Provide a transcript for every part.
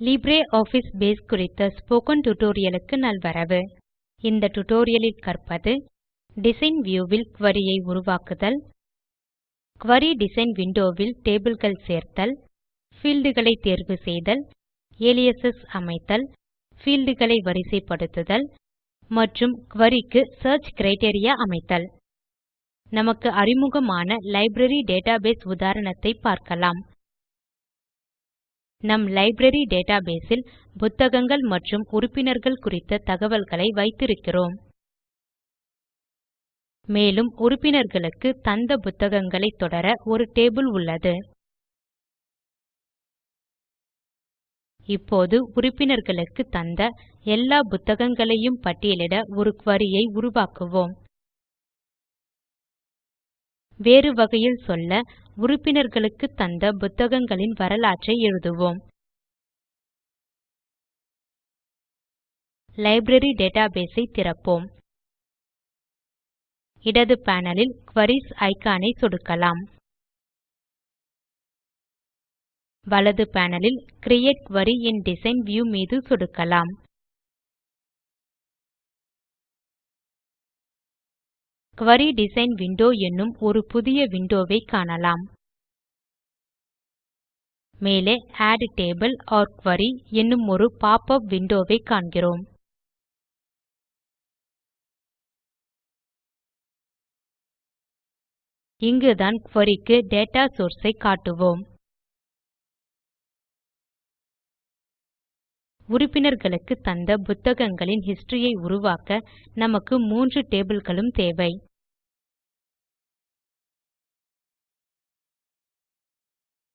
LibreOffice base குறித்த spoken tutorialக்கு நல்வரவு. இந்த tutorialலில் கற்பது டிசைன் வியூவில் query ஐ உருவாக்குதல் query டிசைன் windowவில் tableகள் சேர்த்தல் fieldகளை தேர்வு செய்தல் aliases அமைத்தல் fieldகளை வரிசைப்படுத்துதல் மற்றும் queryக்கு search criteria அமைத்தல். நமக்கு அறிமுகமான லைப்ரரி டேட்டாபேஸ் உதாரணத்தை பார்க்கலாம். நம் லைப்ரரி டேட்டாபேஸில் புத்தகங்கள் மற்றும் உறுப்பினர்கள் குறித்த தகவல்களை வைத்திருக்கிறோம். மேலும் உறுப்பினர்களுக்கு தந்த புத்தகங்களை தொடர ஒரு டேபிள் உள்ளது. இப்போது உறுப்பினர்களுக்கு தந்த எல்லா புத்தகங்களையும் பட்டியலிட ஒரு குரி ஐ உருவாக்குவோம். வேறு வகையில் சொல்ல உறுப்பினர்களுக்கு தந்த புத்தகங்களின் வரலாற்றை எழுதுவோம். லைப்ரரி டேட்டாபேஸ் ஐ திறப்போம். இடது பேனலில் குவரிஸ் ஐகானை சொடுக்கலாம். வலது பேனலில் create query in design view மீது சொடுக்கலாம். Query டிசைன் விண்டோ என்னும் ஒரு புதிய விண்டோவை காணலாம். மேலே Add டேபிள் or Query என்னும் ஒரு பாப்-அப் விண்டோவை காண்கிறோம். இங்குதான் குரி க்கு டேட்டா சோர்ஸ் ஐ காட்டுவோம். உறுப்பினர்களுக்கு தந்த புத்தகங்களின் ஹிஸ்டரியை உருவாக்க நமக்கு மூன்று டேபிள்களும் தேவை.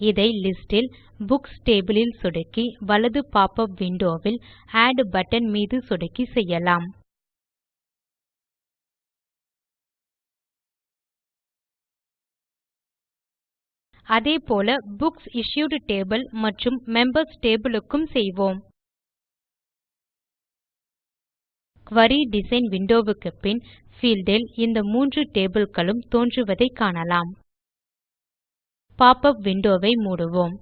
இதை லிஸ்ட் ல் புக்ஸ் டேபிள் ல் சொடுக்கி வலது பாப் விண்டோவில் விண்டோ ஆட் பட்டன் மீது சொடுக்கி செய்யலாம். அதேபோல புக்ஸ் இஷ்யூட் டேபிள் மற்றும் மெம்பர்ஸ் டேபிள் க்கும் செய்வோம். Query டிசைன் window க்கு பின் field ல் இந்த மூன்று tableகளும் தோன்றுவதை காணலாம். Pop-up window மூடுவோம்.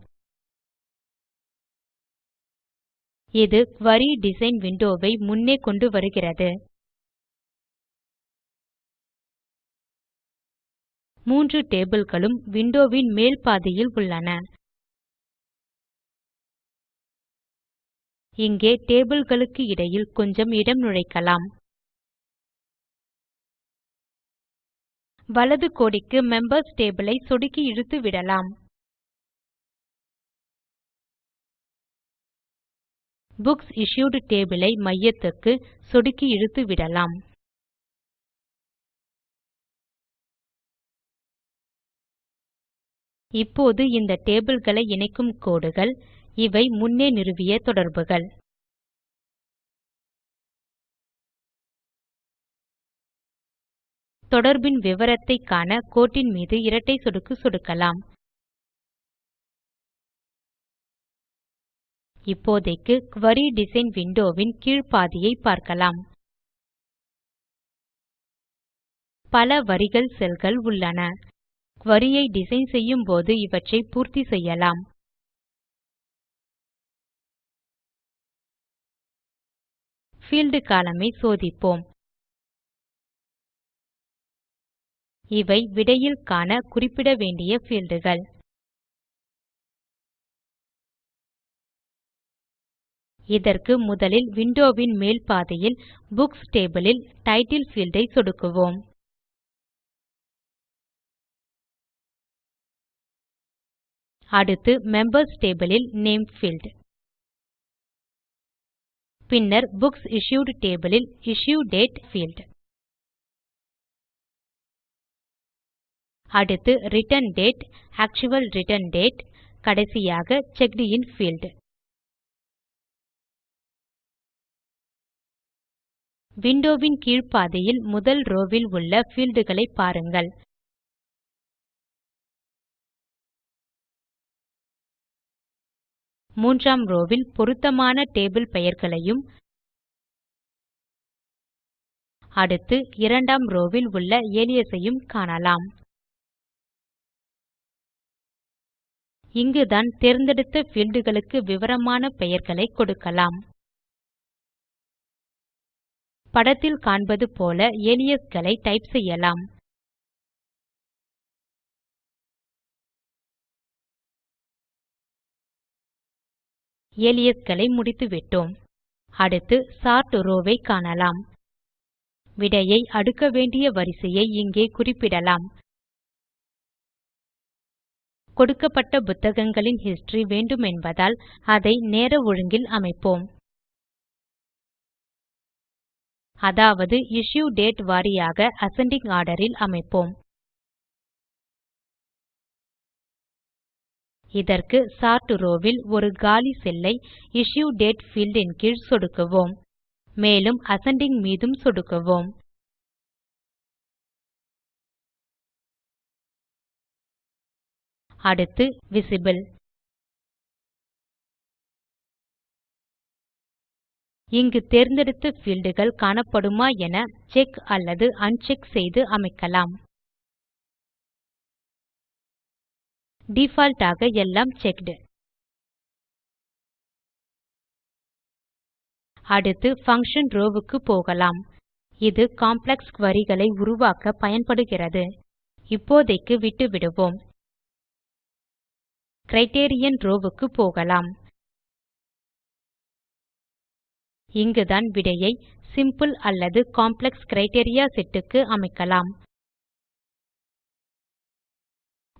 இது Query டிசைன் window முன்னே கொண்டு வருகிறது. மூன்று tableகளும் windowவின் மேல் பாதியில் உள்ளன. இங்கே டேபிள்களுக்கு இடையில் கொஞ்சம் இடம் நுழைக்கலாம். வலது கோடிக்கு மெம்பர்ஸ் டேபிளை ஐ சொடுக்கி இழுத்து விடலாம். புக்ஸ் இஷ்யூட் டேபிளை ஐ மையத்துக்கு சொடுக்கி இழுத்து விடலாம். இப்போது இந்த டேபிள்களை இணைக்கும் கோடுகள் இவை முன்னே நிறுவிய தொடர்புகள். தொடர்பின் விவரத்தை காண கோட்டின் மீது இரட்டை சொடுக்கு சொடுக்கலாம். இப்போதைக்கு Query டிசைன் Window வின் கீழ் பாதியை பார்க்கலாம். பல வரிகள் செல்கள் உள்ளன. Query ஐ டிசைன் செய்யும்போது இவற்றை பூர்த்தி செய்யலாம். Field column ஐ சோதிப்போம். இவை விடையில் காண குறிப்பிட வேண்டிய fieldகள். இதற்கு முதலில் விண்டோவின் மேல் பாதியில் புக்ஸ் டேபிள் ல் டைட்டில் பீல்ட் ஐ சொடுக்குவோம். அடுத்து மெம்பர்ஸ் டேபிள் ல் நேம் பீல்ட் பின்னர் புக்ஸ் இஷ்யூட் table ல் இஷ்யூ டேட் field. அடுத்து return date actual return date கடைசியாக Checked இன் field. விண்டோவின் கீழ்ப்பாதையில் கீழ் முதல் ரோவில் உள்ள fieldகளை பாருங்கள் மூன்றாம் ரோவில் பொருத்தமான டேபிள் பெயர்களையும் அடுத்து இரண்டாம் ரோவில் உள்ள ஏலியஸையும் காணலாம். இங்குதான் தேர்ந்தெடுத்த fieldகளுக்கு விவரமான பெயர்களை கொடுக்கலாம். படத்தில் காண்பது போல aliasகளை டைப் செய்யலாம். ஏலியஸ்களை முடித்துவிட்டோம். அடுத்து சார்ட் ரோவை காணலாம். விடையை அடுக்க வேண்டிய வரிசையை இங்கே குறிப்பிடலாம். கொடுக்கப்பட்ட புத்தகங்களின் ஹிஸ்டரி வேண்டுமென்பதால் அதை நேர ஒழுங்கில் அமைப்போம். அதாவது இஷ்யூ டேட் வாரியாக அசெண்டிங் ஆர்டரில் அமைப்போம். இதற்கு சோர்ட் ரோவ் வில் ஒரு காலி செல்லை இஷ்யூ டேட் பீல்ட் இன் கீழ் சொடுக்குவோம். மேலும் அசெண்டிங் மீதும் சொடுக்குவோம். அடுத்து விசிபிள் இங்கு தேர்ந்தெடுத்த fieldகள் காணப்படுமா என செக் அல்லது அன்செக் செய்து அமைக்கலாம். டிஃபால்ட் ஆக எல்லாம் செக்ட். அடுத்து function ரோவ் க்கு போகலாம். இது காம்ப்ளெக்ஸ் குரி களை உருவாக்க பயன்படுகிறது. இப்போதைக்கு விட்டுவிடுவோம். கிரைட்டீரியன் ரோவ் க்கு போகலாம். இங்குதான் விடையை சிம்பிள் அல்லது காம்ப்ளெக்ஸ் கிரைட்டீரியா செட் க்கு அமைக்கலாம்.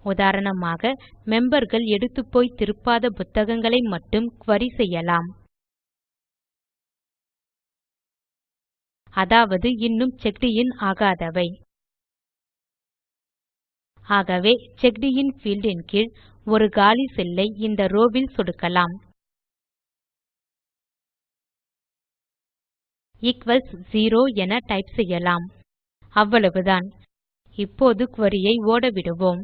உதாரணமாக மெம்பர்கள் எடுத்துப்போய் திருப்பாத புத்தகங்களை மட்டும் query செய்யலாம். அதாவது இன்னும் checked இன் ஆகாதவை. ஆகவே checked இன் field இன் கீழ் ஒரு காலி செல்லை இந்த ரோவில் சொடுக்கலாம். ஈக்வல்ஸ் 0 என டைப் செய்யலாம். அவ்வளவுதான். இப்போது குரி ஓடவிடுவோம்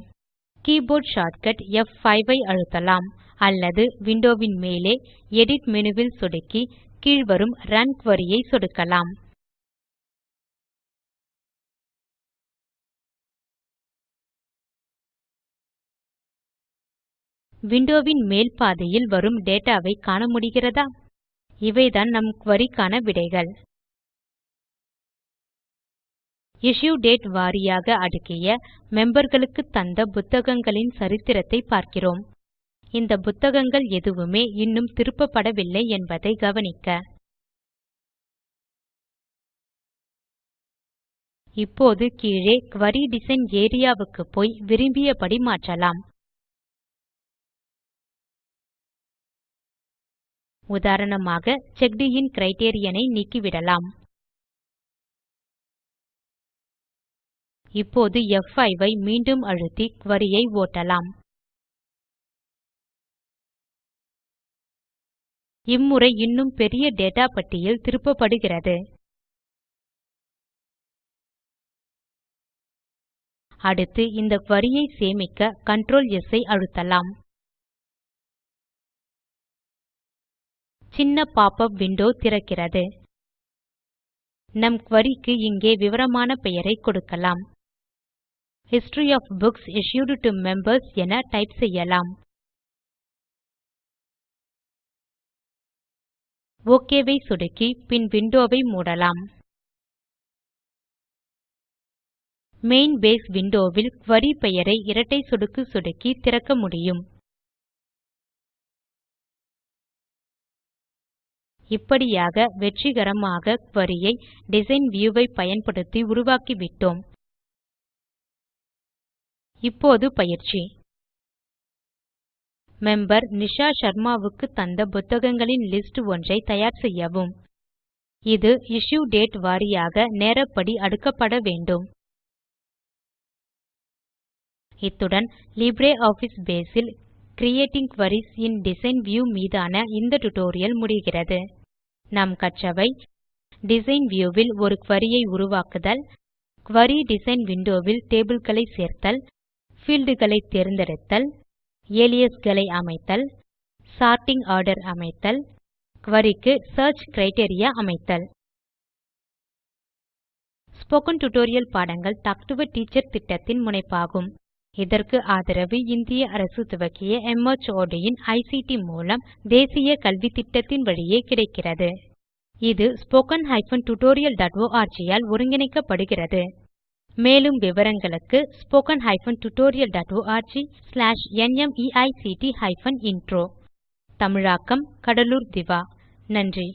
கீபோர்ட் ஷார்ட்கட் F5 ஐ அழுத்தலாம். அல்லது விண்டோவின் மேலே எடிட் மெனுவில் சொடுக்கி கீழ்வரும் ரன் query ஐ சொடுக்கலாம். விண்டோவின் மேல் பாதியில் வரும் டேட்டாவை காண முடிகிறதா? இவைதான் நம் குரி விடைகள். இஷ்யூ டேட் வாரியாக அடுக்கிய memberகளுக்கு தந்த புத்தகங்களின் சரித்திரத்தை பார்க்கிறோம். இந்த புத்தகங்கள் எதுவுமே இன்னும் திருப்பப்படவில்லை என்பதை கவனிக்க. இப்போது கீழே குரி டிசைன் ஏரியா வுக்கு போய் விரும்பியபடி மாற்றலாம். உதாரணமாக செக்ட் இன் criterion ஐ நீக்கிவிடலாம். இப்போது F5 ஐ மீண்டும் அழுத்தி query ஐ ஓட்டலாம். இம்முறை இன்னும் பெரிய டேட்டா பட்டியல் திருப்பப்படுகிறது. அடுத்து இந்த query ஐ சேமிக்க Ctrl S ஐ அழுத்தலாம். சின்ன pop-up விண்டோ திறக்கிறது. நம் குரி இங்கே விவரமான பெயரை கொடுக்கலாம். History of books Issued to members என டைப் செய்யலாம். ஒக் சுடுக்கி சொடுக்கி பின் விண்டோவை மூடலாம். மெயின் பேஸ் விண்டோவில் வில் பெயரை இரட்டை சொடுக்கு சொடுக்கி திறக்க முடியும். இப்படியாக வெற்றிகரமாக query ஐ டிசைன் வியூ ஐ பயன்படுத்தி உருவாக்கிவிட்டோம். இப்போது பயிற்சி. மெம்பர் நிஷா சர்மாவுக்கு தந்த புத்தகங்களின் லிஸ்ட் ஒன்றை தயார் செய்யவும். இது இஷ்யூ டேட் வாரியாக நேரப்படி அடுக்கப்பட வேண்டும். இத்துடன் LibreOffice base will creating queries in design view மீதான இந்த டியூட்டோரியல் முடிகிறது. நாம் கற்றவை. டிசைன் வியூ வில் ஒரு குரி ஐ உருவாக்குதல். குரி டிசைன் விண்டோ வில் டேபிள் களை சேர்த்தல். Fieldகளை தேர்ந்தெடுத்தல் அலியாஸ் களை அமைத்தல் sorting ஆர்டர் அமைத்தல் குரி க்கு சியர்ச் அமைத்தல். ஸ்போக்கன் டியூட்டோரியல் பாடங்கள் டாக் டு எ டீச்சர் திட்டத்தின் முனைப்பாகும். இதற்கு ஆதரவு இந்திய அரசு துவக்கிய மார்ட் இன் ஐசிடி மூலம் தேசிய கல்வித்திட்டத்தின் வழியே கிடைக்கிறது. இது spoken tutorialorg ஆல் ஒருங்கிணைக்கப்படுகிறது. மேலும் விவரங்களுக்கு spoken hyphen tutorial dot org slash NMEICT hyphen intro தமிழாக்கம் கடலூர் திவா. நன்றி.